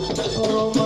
Oh,